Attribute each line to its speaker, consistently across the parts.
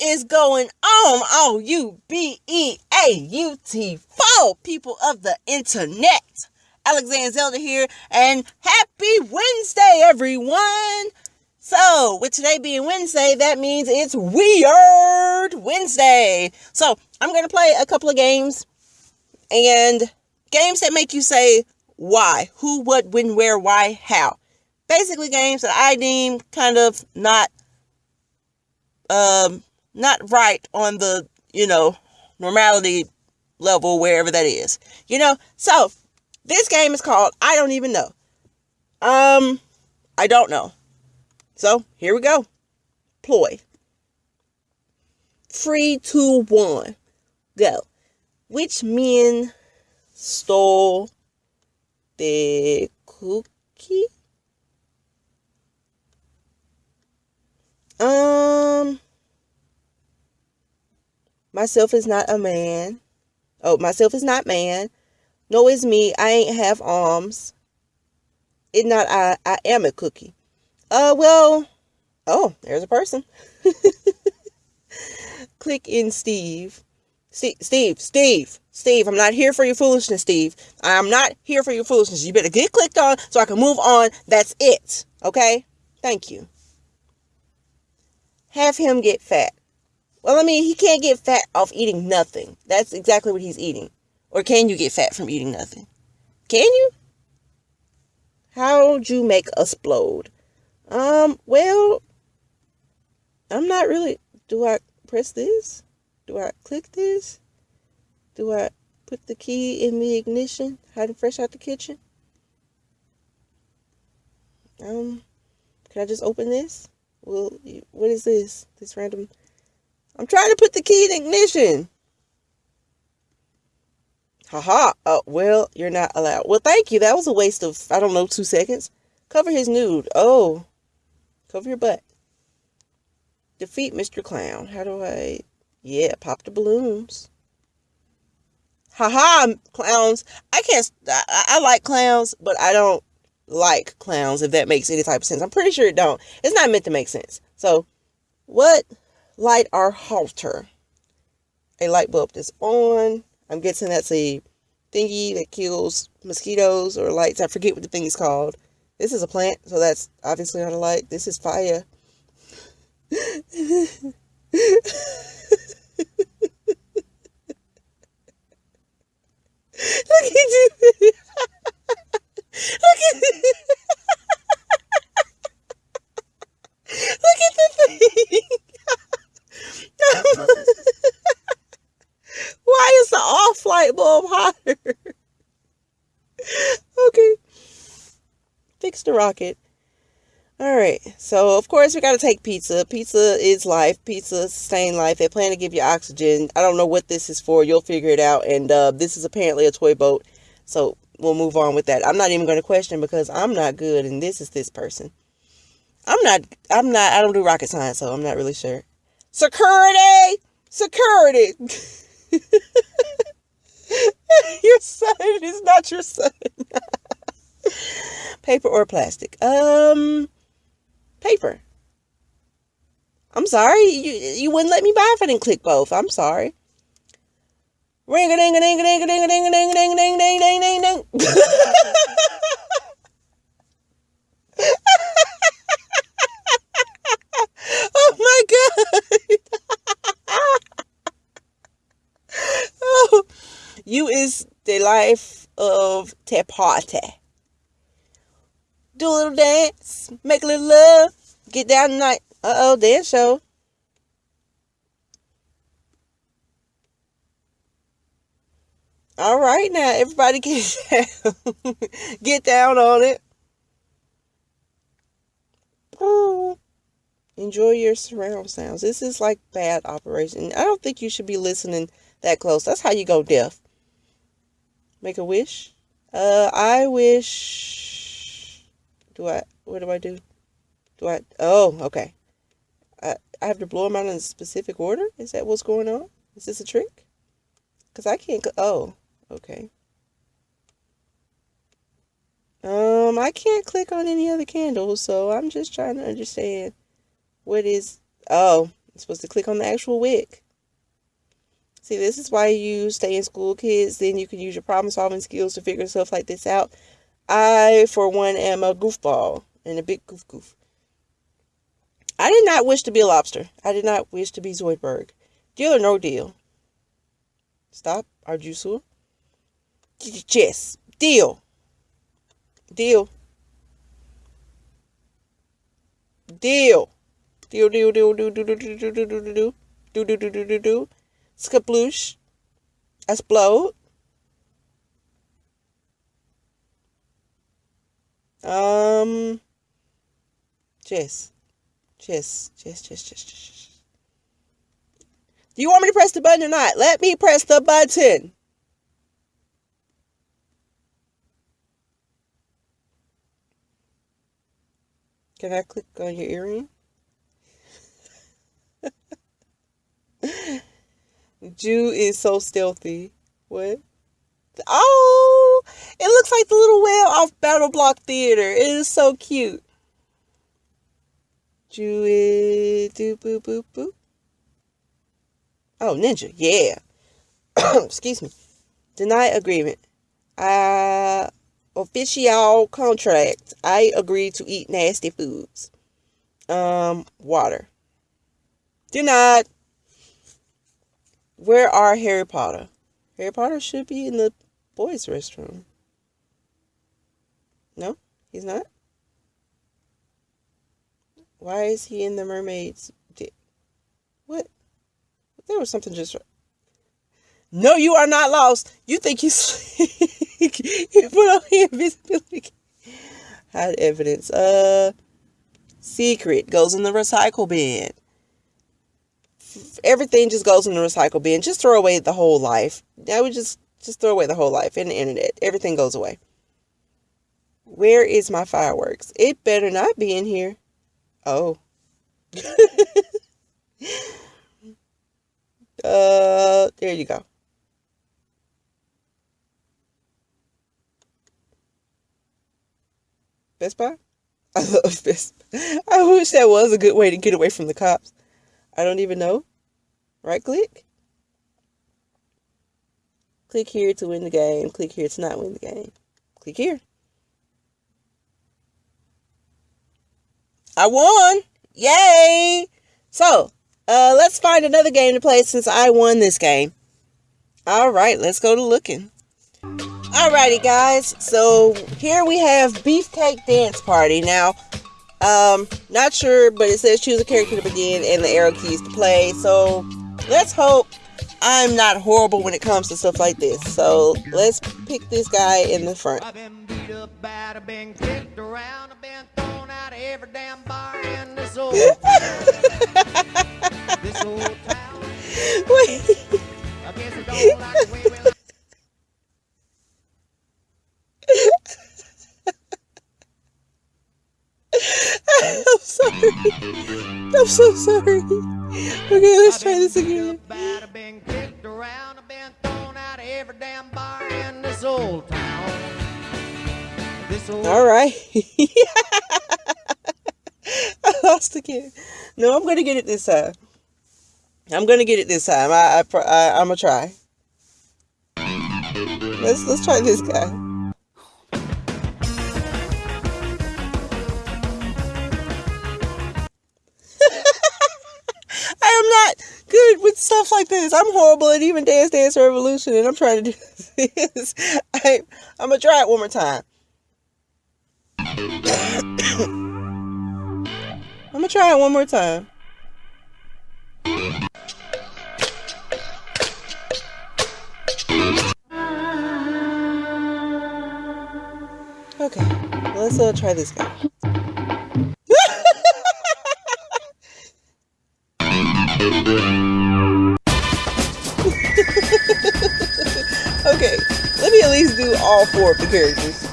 Speaker 1: is going on? Oh, U B E A U T 4 people of the internet. Alexander Zelda here, and happy Wednesday, everyone. So, with today being Wednesday, that means it's Weird Wednesday. So, I'm going to play a couple of games and games that make you say why, who, what, when, where, why, how. Basically, games that I deem kind of not um not right on the you know normality level wherever that is you know? So this game is called i don't even know. Um i don't know. So here we go. Ploy. Three two one go. Which men stole the cookie? Um, myself is not a man. Oh, myself is not man. No, is me. I ain't have arms. It not I. I am a cookie. Uh, well. Oh, there's a person. Click in Steve. Steve, Steve, Steve, Steve, I'm not here for your foolishness, Steve. I'm not here for your foolishness. You better get clicked on so I can move on. That's it. Okay? Thank you have him get fat. Well, I mean, he can't get fat off eating nothing. That's exactly what he's eating. Or can you get fat from eating nothing? Can you? How'd you make us explode? Um, well, I'm not really. Do I press this? Do I click this? Do I put the key in the ignition? Hiding fresh out the kitchen? Um, can I just open this? Well, what is this? This random. I'm trying to put the key in ignition. Haha. Oh, well, you're not allowed. Well, thank you. That was a waste of, I don't know, two seconds. Cover his nude. Oh. Cover your butt. Defeat Mr. Clown. How do I. Yeah, pop the balloons. Haha, clowns. I can't. I, I like clowns, but I don't like clowns, if that makes any type of sense. I'm pretty sure it don't. It's not meant to make sense. So, what light our halter? A light bulb that's on. I'm guessing that's a thingy that kills mosquitoes or lights. I forget what the thing is called. This is a plant, so that's obviously not a light. This is fire. Look at you. Look at Look at the thing. Why is the off light bulb hotter? okay. Fix the rocket. All right. So, of course, we got to take pizza. Pizza is life. Pizza sustain life. They plan to give you oxygen. I don't know what this is for. You'll figure it out. And uh, this is apparently a toy boat. So, we'll move on with that. I'm not even going to question because I'm not good and this is this person. I'm not, I'm not, I don't do rocket science, so I'm not really sure. Security! Security! your son is not your son. paper or plastic? Um, paper. I'm sorry. You, you wouldn't let me buy if I didn't click both. I'm sorry. Ring a ding a ding a ding a ding a ding a ding a ding a ding a ding a ding ding ding. Oh my god. oh, you is the life of te party. Do a little dance, make a little love, get down tonight. Uh oh, dance show. All right, now everybody get down, get down on it. Enjoy your surround sounds. This is like bad operation. I don't think you should be listening that close. That's how you go deaf. Make a wish. Uh, I wish. Do I? What do I do? Do I? Oh, okay. I I have to blow them out in a specific order. Is that what's going on? Is this a trick? Cause I can't. Oh. Okay. Um, I can't click on any other candles, so I'm just trying to understand what is. Oh, You're supposed to click on the actual wig. See, this is why you stay in school, kids. Then you can use your problem solving skills to figure stuff like this out. I, for one, am a goofball and a big goof goof. I did not wish to be a lobster. I did not wish to be Zoidberg. Deal or no deal? Stop. Are you sure? Yes. Deal. Deal. Deal. Deal, deal, deal, deal, deal, deal, deal, deal, deal, deal, deal, deal, deal, deal, deal, deal, Skaploosh. Explode. Um. Chess. Chess. Chess, chess, chess, chess. Do you want me to press the button or not? Let me press the button. Can I click on your earring? Jew is so stealthy. What? Oh, it looks like the little whale off Battle Block Theater. It is so cute. Jew is do boop boop boop. Oh, ninja, yeah. Excuse me. Deny agreement. Uh, official contract. I agree to eat nasty foods. Um, water. Denied. Where are Harry Potter? Harry Potter should be in the boys' restroom. No, he's not. Why is he in the mermaid's? What? There was something just. No, you are not lost. You think you you put on the invisibility. Hide evidence. Uh, secret goes in the recycle bin everything just goes in the recycle bin. Just throw away the whole life. I would just just throw away the whole life in the internet. Everything goes away. Where is my fireworks? It better not be in here. Oh. uh, there you go. Best Buy? I love Best Buy. I wish that was a good way to get away from the cops. I don't even know. Right click. Click here to win the game. Click here to not win the game. Click here. I won! Yay! So, uh, let's find another game to play since I won this game. Alright, let's go to looking. Alrighty, guys. So, here we have Beefcake Dance Party. Now, um, not sure, but it says choose a character to begin and the arrow keys to play. So let's hope I'm not horrible when it comes to stuff like this. So let's pick this guy in the front. I'm sorry. I'm so sorry. Okay, let's try this again. I've been kicked around, I've been thrown out of every damn bar in this old town. This old All right. I lost again. No, I'm gonna get it this time. I'm gonna get it this time. I, I, I I'm gonna try. Let's let's try this guy. Like this. I'm horrible at even Dance Dance Revolution, and I'm trying to do this. I, I'm gonna try it one more time. I'm gonna try it one more time. Okay, let's uh, try this guy. all four of the characters.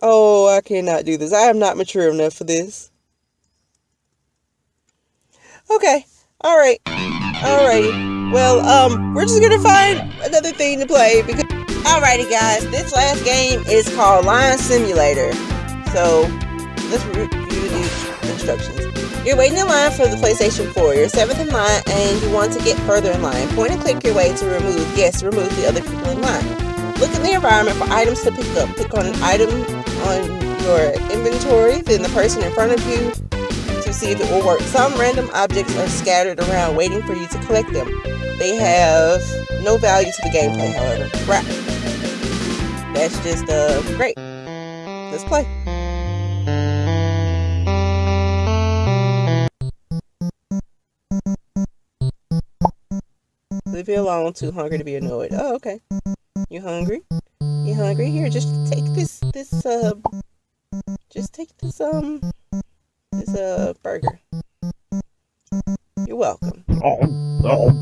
Speaker 1: Oh, I cannot do this. I am not mature enough for this. Okay. All right. All right. Well, um, we're just gonna find another thing to play because. Alrighty, guys. This last game is called Line Simulator. So let's review these instructions. You're waiting in line for the PlayStation 4. You're seventh in line and you want to get further in line. Point and click your way to remove, yes, remove the other people in line. Look in the environment for items to pick up. Pick on an item on your inventory, then the person in front of you to see if it will work. Some random objects are scattered around waiting for you to collect them. They have no value to the gameplay, however. Right. That's just uh, great. Let's play. Leave me alone. Too hungry to be annoyed. Oh, okay. You hungry? You hungry? Here, just take this. This uh, just take this um, this uh burger. You're welcome. Oh Oh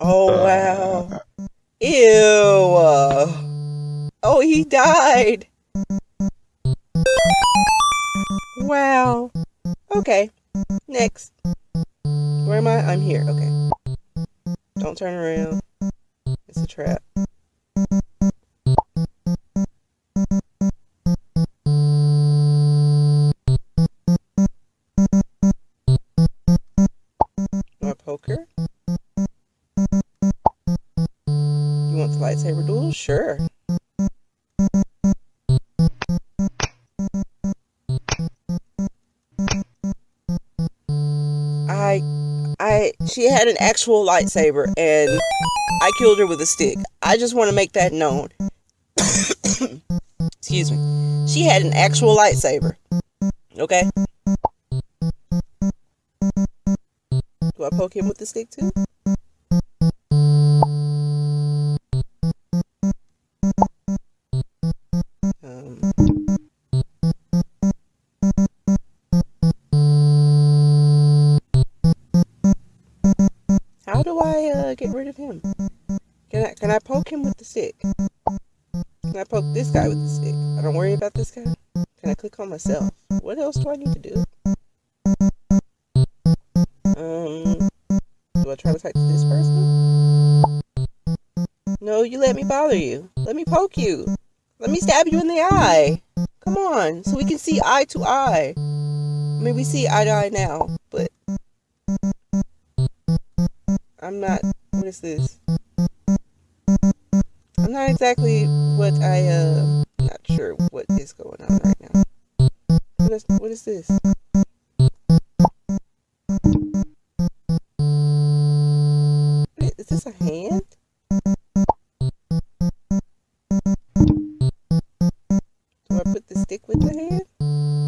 Speaker 1: Oh, wow. Ew. Oh, he died. Wow. Okay. Next. Where am I? I'm here. Okay. Don't turn around. It's a trap. Want poker? You want the lightsaber duel? Sure. She had an actual lightsaber and I killed her with a stick. I just want to make that known. Excuse me. She had an actual lightsaber. Okay? Do I poke him with the stick too? Poke him with the stick? Can I poke this guy with the stick? I don't worry about this guy. Can I click on myself? What else do I need to do? Um, do I try to type this person? No, you let me bother you. Let me poke you. Let me stab you in the eye. Come on, so we can see eye to eye. I mean, we see eye to eye now, but I'm not. What is this? Not exactly what I uh. Not sure what is going on right now. What is what is this? Is this a hand? Do I put the stick with the hand?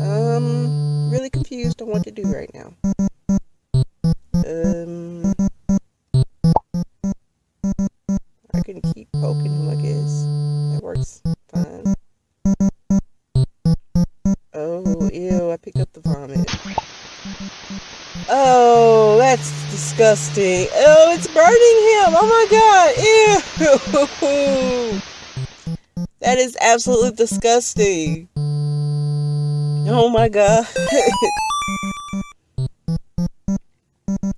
Speaker 1: Um, really confused on what to do right now. Disgusting. Oh, it's burning him. Oh my god. Ew. That is absolutely disgusting. Oh my god.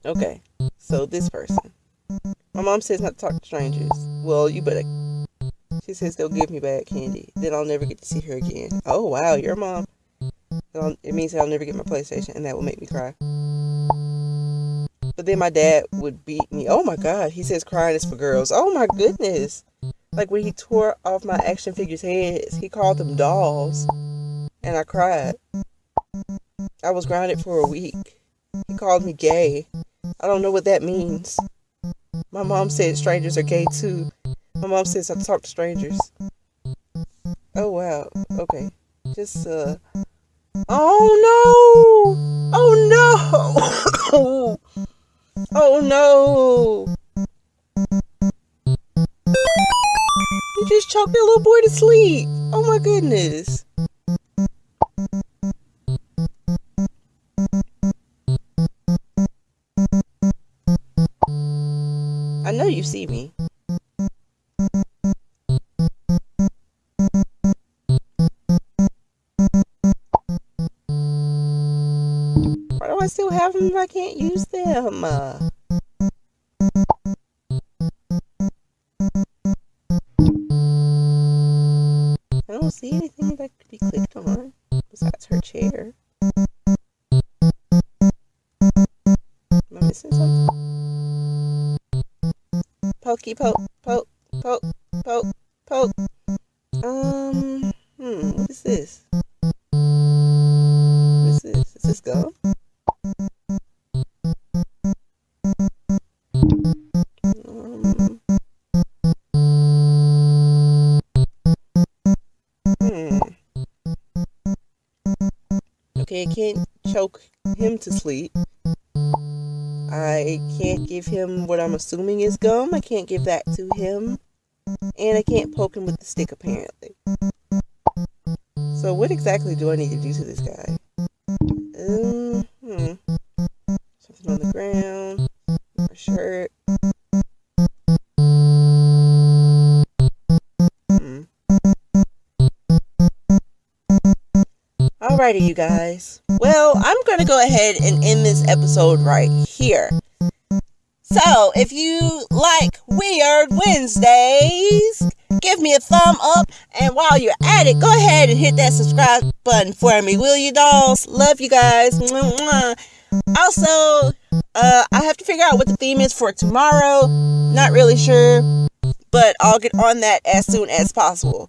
Speaker 1: okay, so this person. My mom says not to talk to strangers. Well, you better. She says they'll give me bad candy. Then I'll never get to see her again. Oh wow, your mom. It means I'll never get my PlayStation, and that will make me cry. But then my dad would beat me. Oh my god, he says crying is for girls. Oh my goodness. Like when he tore off my action figures' heads, he called them dolls. And I cried. I was grounded for a week. He called me gay. I don't know what that means. My mom said strangers are gay too. My mom says I talk to strangers. Oh wow. Okay. Just uh Oh no! Oh no! oh no! You just choked that little boy to sleep. Oh my goodness. I know you see me. Pokey poke, poke, poke, poke, poke. Can't give that to him. And I can't poke him with the stick, apparently. So what exactly do I need to do to this guy? Um, hmm. Something on the ground. My shirt. Hmm. Alrighty, you guys. Well, I'm going to go ahead and end this episode right here. So, if you like Weird Wednesdays, give me a thumb up. And while you're at it, go ahead and hit that subscribe button for me, will you, dolls? Love you guys. Also, uh, I have to figure out what the theme is for tomorrow. Not really sure, but I'll get on that as soon as possible.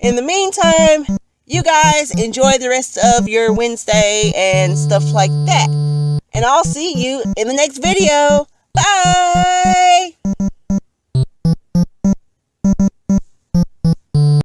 Speaker 1: In the meantime, you guys enjoy the rest of your Wednesday and stuff like that. And I'll see you in the next video. Bye.